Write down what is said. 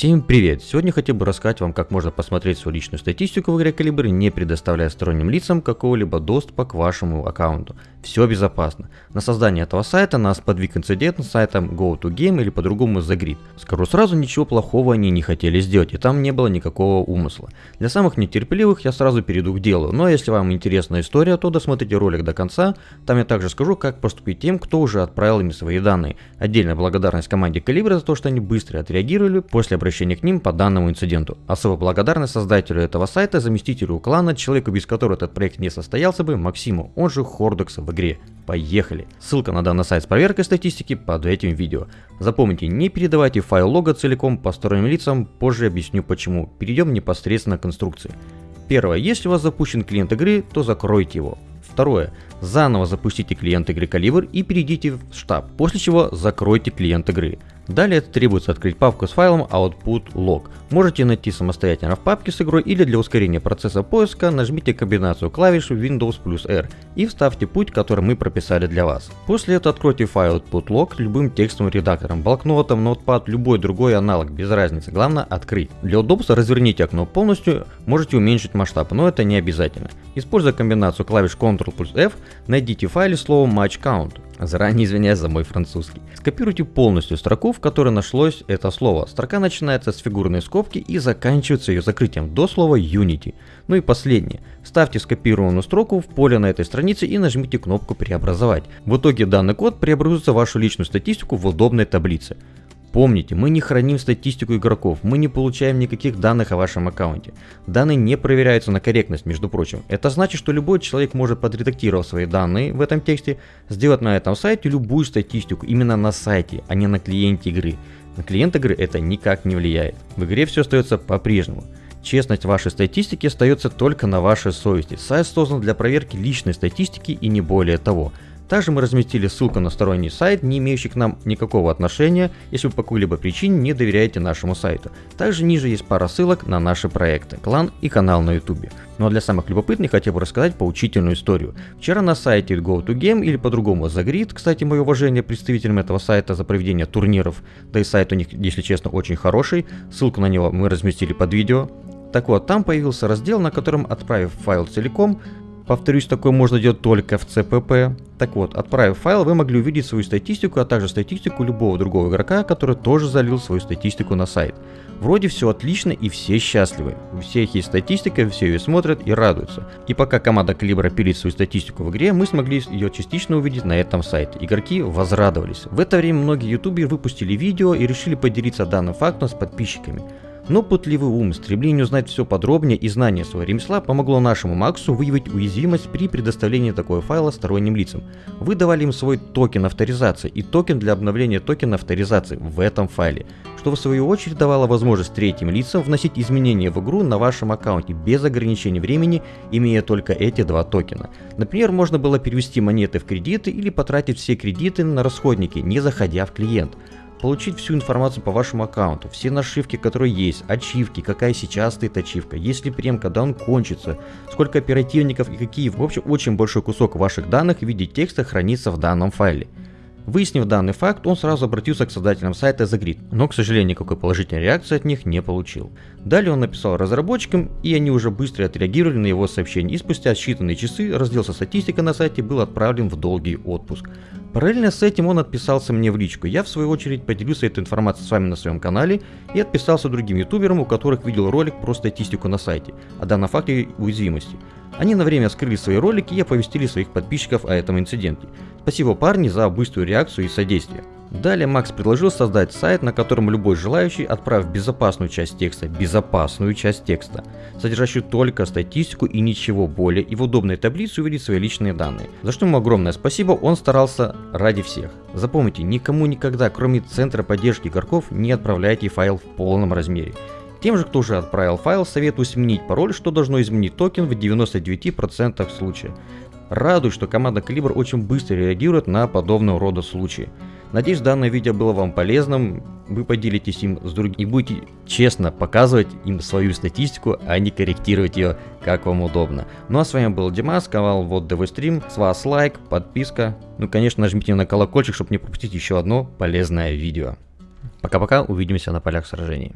Всем привет! Сегодня хотел бы рассказать вам, как можно посмотреть свою личную статистику в игре Калибр, не предоставляя сторонним лицам какого-либо доступа к вашему аккаунту. Все безопасно. На создание этого сайта нас подвиг инцидент с сайтом GoToGame или по-другому The Скажу сразу, ничего плохого они не хотели сделать, и там не было никакого умысла. Для самых нетерпеливых я сразу перейду к делу, но если вам интересна история, то досмотрите ролик до конца, там я также скажу, как поступить тем, кто уже отправил им свои данные. Отдельная благодарность команде Калибра за то, что они быстро отреагировали после обращения к ним по данному инциденту. Особо благодарность создателю этого сайта, заместителю клана, человеку, без которого этот проект не состоялся бы, Максиму, он же Хордекс в игре. Поехали! Ссылка на данный сайт с проверкой статистики под этим видео. Запомните, не передавайте файл лога целиком посторонним лицам, позже объясню почему. Перейдем непосредственно к конструкции. Первое. Если у вас запущен клиент игры, то закройте его. Второе. Заново запустите клиент игры Калибр и перейдите в штаб, после чего закройте клиент игры. Далее требуется открыть папку с файлом output log. Можете найти самостоятельно в папке с игрой или для ускорения процесса поиска нажмите комбинацию клавиш Windows плюс R и вставьте путь, который мы прописали для вас. После этого откройте файл output log любым текстовым редактором, блокнотом, notepad, любой другой аналог, без разницы, главное открыть. Для удобства разверните окно полностью, можете уменьшить масштаб, но это не обязательно. Используя комбинацию клавиш Ctrl плюс F, найдите в файле слово match count. Заранее извиняюсь за мой французский. Скопируйте полностью строку, в которой нашлось это слово. Строка начинается с фигурной скобки и заканчивается ее закрытием до слова Unity. Ну и последнее. Ставьте скопированную строку в поле на этой странице и нажмите кнопку «Преобразовать». В итоге данный код преобразуется в вашу личную статистику в удобной таблице. Помните, мы не храним статистику игроков, мы не получаем никаких данных о вашем аккаунте. Данные не проверяются на корректность, между прочим. Это значит, что любой человек может подредактировать свои данные в этом тексте, сделать на этом сайте любую статистику именно на сайте, а не на клиенте игры. На клиент игры это никак не влияет. В игре все остается по-прежнему. Честность вашей статистики остается только на вашей совести. Сайт создан для проверки личной статистики и не более того. Также мы разместили ссылку на сторонний сайт, не имеющий к нам никакого отношения, если вы по какой-либо причине не доверяете нашему сайту. Также ниже есть пара ссылок на наши проекты, клан и канал на YouTube. Ну а для самых любопытных хотел бы рассказать поучительную историю. Вчера на сайте GoToGame или по-другому The кстати, мое уважение представителям этого сайта за проведение турниров, да и сайт у них, если честно, очень хороший, ссылку на него мы разместили под видео. Так вот, там появился раздел, на котором, отправив файл целиком, Повторюсь, такое можно делать только в CPP. Так вот, отправив файл, вы могли увидеть свою статистику, а также статистику любого другого игрока, который тоже залил свою статистику на сайт. Вроде все отлично и все счастливы. У всех есть статистика, все ее смотрят и радуются. И пока команда Калибра пилит свою статистику в игре, мы смогли ее частично увидеть на этом сайте. Игроки возрадовались. В это время многие ютуберы выпустили видео и решили поделиться данным фактом с подписчиками. Но пытливый ум, стремление узнать все подробнее и знание своего ремесла помогло нашему Максу выявить уязвимость при предоставлении такого файла сторонним лицам. Вы давали им свой токен авторизации и токен для обновления токена авторизации в этом файле, что в свою очередь давало возможность третьим лицам вносить изменения в игру на вашем аккаунте без ограничений времени, имея только эти два токена. Например, можно было перевести монеты в кредиты или потратить все кредиты на расходники, не заходя в клиент получить всю информацию по вашему аккаунту, все нашивки, которые есть, ачивки, какая сейчас стоит ачивка, есть ли прем, когда он кончится, сколько оперативников и какие. В общем, очень большой кусок ваших данных в виде текста хранится в данном файле. Выяснив данный факт, он сразу обратился к создателям сайта The но, к сожалению, никакой положительной реакции от них не получил. Далее он написал разработчикам, и они уже быстро отреагировали на его сообщение, и спустя считанные часы раздел со статистикой на сайте был отправлен в долгий отпуск. Параллельно с этим он отписался мне в личку. Я в свою очередь поделился этой информацией с вами на своем канале и отписался другим ютуберам, у которых видел ролик про статистику на сайте, о данном факте уязвимости. Они на время скрыли свои ролики и оповестили своих подписчиков о этом инциденте. Спасибо парни за быструю реакцию и содействие. Далее Макс предложил создать сайт, на котором любой желающий, отправив безопасную часть текста, безопасную часть текста, содержащую только статистику и ничего более, и в удобной таблице увидеть свои личные данные. За что ему огромное спасибо, он старался ради всех. Запомните, никому никогда, кроме центра поддержки игроков, не отправляйте файл в полном размере. Тем же, кто уже отправил файл, советую сменить пароль, что должно изменить токен в 99% случаев. Радует, что команда Калибр очень быстро реагирует на подобного рода случаи. Надеюсь, данное видео было вам полезным, вы поделитесь им с другими и будете честно показывать им свою статистику, а не корректировать ее, как вам удобно. Ну а с вами был Димас, канал Вот ДВ Стрим, с вас лайк, подписка, ну конечно нажмите на колокольчик, чтобы не пропустить еще одно полезное видео. Пока-пока, увидимся на полях сражений.